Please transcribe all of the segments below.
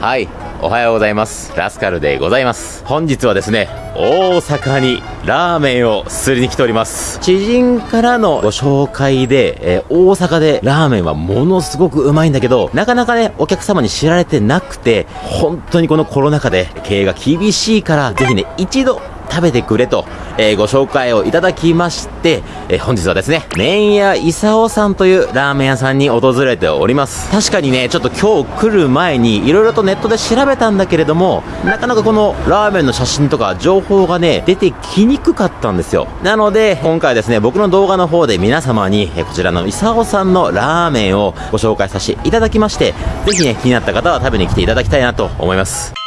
はいおはようございます。ラスカルでございます。本日はですね大阪にラーメンをすりに来ております。知人からのご紹介で、えー、大阪でラーメンはものすごくうまいんだけどなかなかねお客様に知られてなくて本当にこのコロナ禍で経営が厳しいからぜひね一度食べてくれと、えー、ご紹介をいただきまして、えー、本日はですね、麺屋伊佐さんというラーメン屋さんに訪れております。確かにね、ちょっと今日来る前に色々とネットで調べたんだけれども、なかなかこのラーメンの写真とか情報がね、出てきにくかったんですよ。なので、今回ですね、僕の動画の方で皆様に、え、こちらの伊佐さんのラーメンをご紹介させていただきまして、ぜひね、気になった方は食べに来ていただきたいなと思います。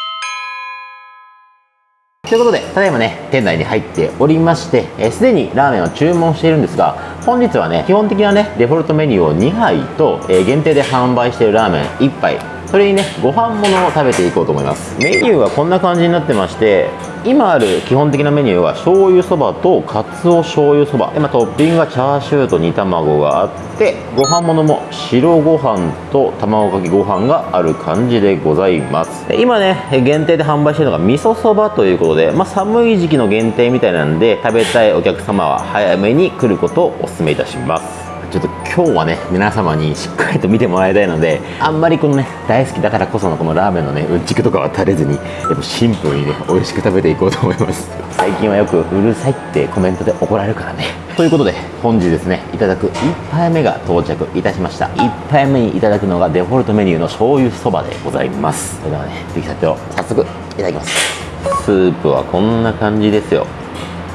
ということで、ただいまね、店内に入っておりまして、す、で、にラーメンを注文しているんですが、本日はね、基本的なね、デフォルトメニューを2杯と、えー、限定で販売しているラーメン1杯、それにねご飯ものを食べていこうと思います。メニューはこんな感じになってまして今ある基本的なメニューは醤油そばとかつお醤油そば。で、まあ、トッピングはチャーシューと煮卵があってご飯ものも白ご飯と卵かけご飯がある感じでございます。で今ね限定で販売しているのが味噌そばということで、まあ、寒い時期の限定みたいなんで食べたいお客様は早めに来ることをお勧めいたします。ちょっと今日はね皆様にしっかりと見てもらいたいのであんまりこのね大好きだからこそのこのラーメンのねうんちくとかは垂れずにやっぱシンプルにね美味しく食べていこうと思います。最近はよくうるさいってコメントで怒られるからね。ということで本日ですねいただく1杯目が到着いたしました。1杯目にいただくのがデフォルトメニューの醤油そばでございます。それではね出来たてを早速いただきます。スープはこんな感じですよ。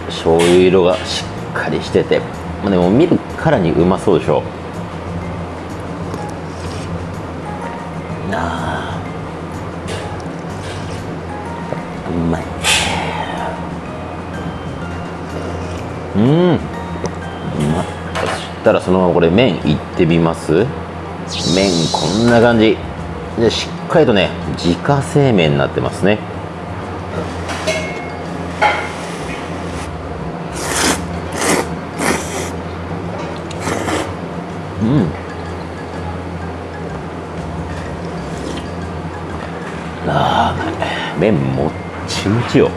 醤油色がしっかりしてて。まあ、でも見るからにうまそうでしょ。あ。うまい。うん。うまそしたらそのままこれ麺いってみます？麺こんな感じ。でしっかりとね自家製麺になってますね。うん。あー麺もっちもちよ。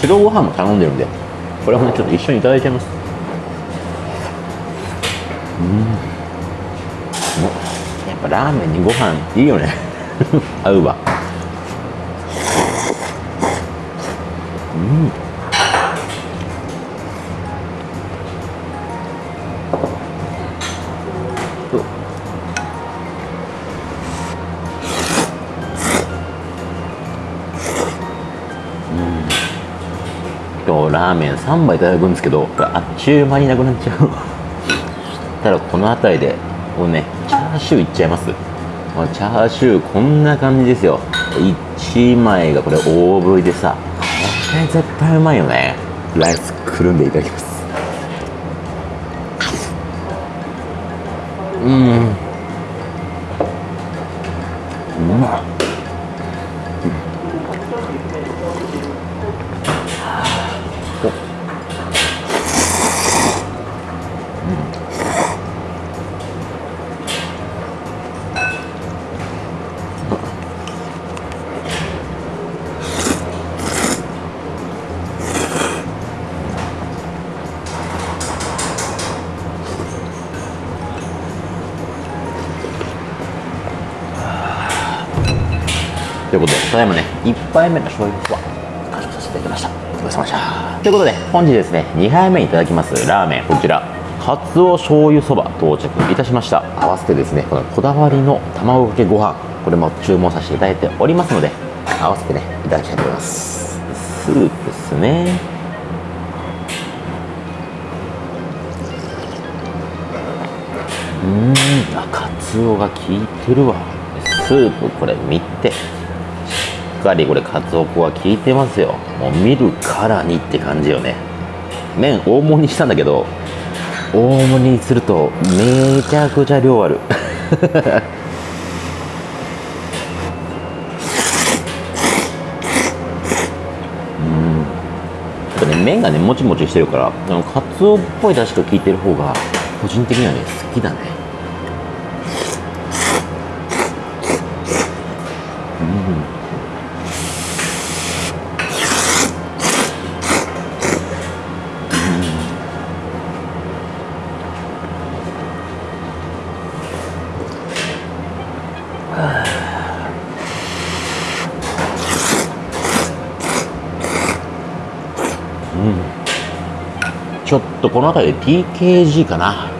白ご飯も頼んでるんでこれもねちょっと一緒にいただいちゃいます。うん。やっぱラーメンにご飯いいよね。合うわ。うん。今日ラーメン3杯いただくんですけどあっちゅう間になくなっちゃう。たらこの辺りでこれねチャーシューいっちゃいます。チャーシューこんな感じですよ。1枚がこれ大ぶりでさ。れ絶対うまいよね。ライスくるんでいただきます。うん。うまっただいまね、1杯目の醤油は完食させていただきました。お疲れ様でした。ということで、本日ですね、2杯目いただきますラーメン、こちら、かつお醤油そば到着いたしました。合わせてですね、このこだわりの卵かけご飯、これも注文させていただいておりますので、合わせてね、いただきたいと思います。スープですね。うんあかつおが効いてるわスープこれ見てかりこれかつお粉が効いてますよ。もう見るからにって感じよね。麺大盛りにしたんだけど大盛りにするとめちゃくちゃ量ある。うん。ね麺がねもちもちしてるからあのカツオっぽい出汁が効いてる方が個人的にはね好きだね。ちょっとこの辺りで TKG かな。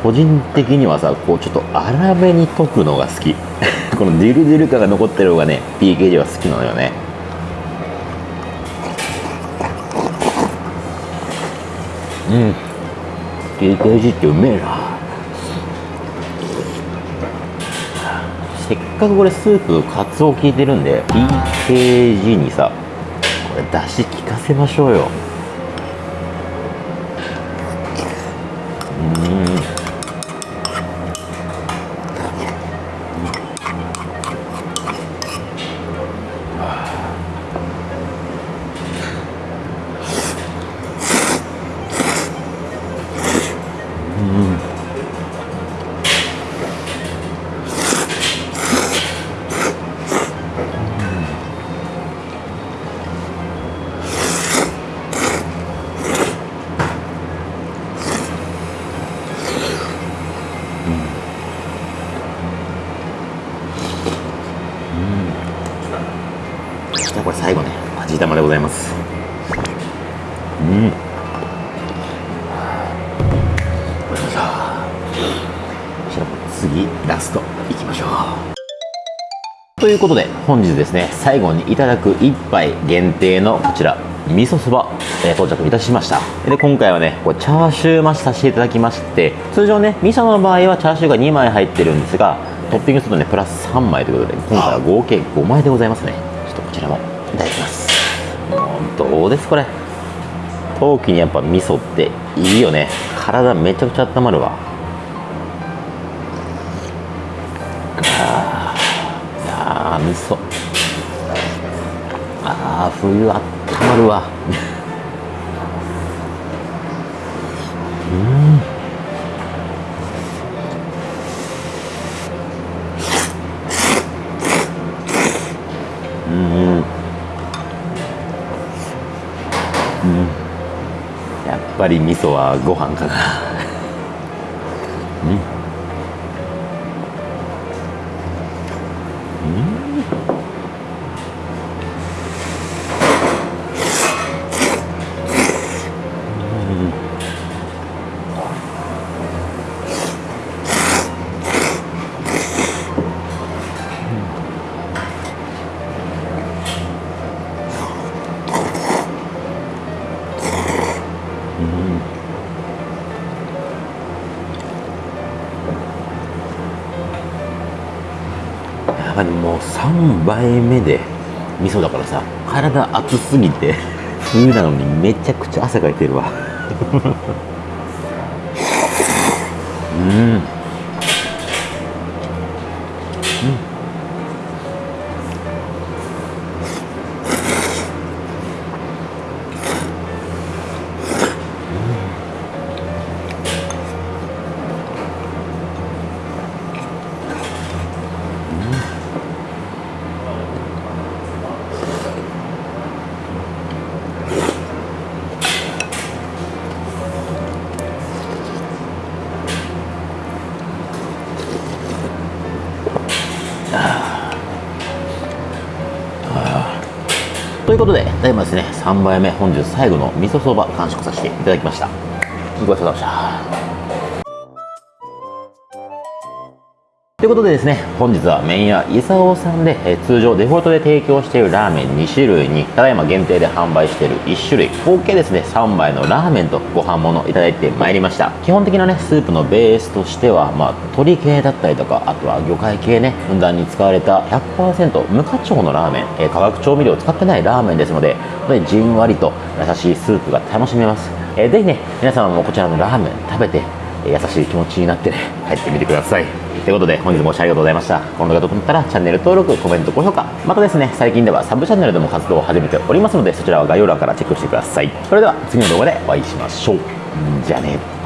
個人的にはさこうちょっと粗めに溶くのが好き。このデルデル感が残ってる方がね TKG は好きなのよね。うん。TKG ってうめえな。せっかくこれスープカツオ効いてるんで TKG にさ出し効かせましょうよ。味玉でございます。うん。じゃあ次ラストいきましょう。ということで本日ですね最後にいただく一杯限定のこちら味噌そば、えー到着いたしました。で今回はねこチャーシュー増しさせていただきまして通常ね味噌の場合はチャーシューが2枚入ってるんですがトッピングするとねプラス3枚ということで今回は合計5枚でございますね。ちょっとこちらもいただきます。どうですこれ。陶器にやっぱ味噌っていいよね。体めちゃくちゃ温まるわ。あーいやー味噌。あー冬あったまるわ。うん。り味噌はご飯かな。やっぱりもう3杯目で味噌だからさ体熱すぎて冬なのにめちゃくちゃ汗かいてるわ。うん。ということで、ただいまですね、3杯目、本日最後の味噌そば完食させていただきました。ごちそうさまでした。ということでですね、本日は麺屋伊佐尾さんで、え通常デフォルトで提供しているラーメン2種類に、ただいま限定で販売している1種類、合計ですね、3杯のラーメンとご飯物いただいてまいりました。基本的なね、スープのベースとしては、まあ、鶏系だったりとか、あとは魚介系ね、ふんだんに使われた100%無課長のラーメン、え化学調味料を使ってないラーメンですので、本当にじんわりと優しいスープが楽しめます。えーぜひね、皆様もこちらのラーメン食べて、優しい気持ちになってね、帰ってみてください。ということで本日もご視聴ありがとうございました。この動画が良かったらチャンネル登録コメント高評価。またですね最近ではサブチャンネルでも活動を始めておりますのでそちらは概要欄からチェックしてください。それでは次の動画でお会いしましょう。じゃあね。